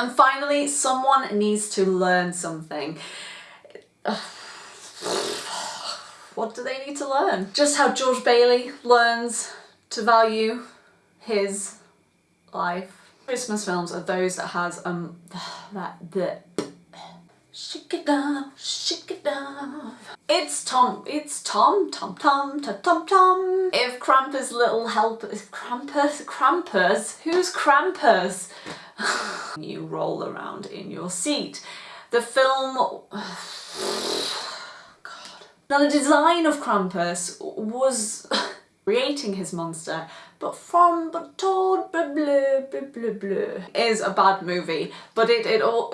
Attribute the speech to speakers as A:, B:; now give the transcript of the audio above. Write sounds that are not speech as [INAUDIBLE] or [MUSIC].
A: And finally, someone needs to learn something. [SIGHS] What do they need to learn? Just how George Bailey learns to value his life. Christmas films are those that has um [SIGHS] that the shake it down, shake it down. It's Tom, it's Tom, Tom, Tom, Tom, Tom, Tom. If Krampus little help, is Krampus, Krampus, who's Krampus? [SIGHS] [LAUGHS] you roll around in your seat. The film, God. Now the design of Krampus was creating his monster, but from but told blah blah blah blah blah is a bad movie, but it it all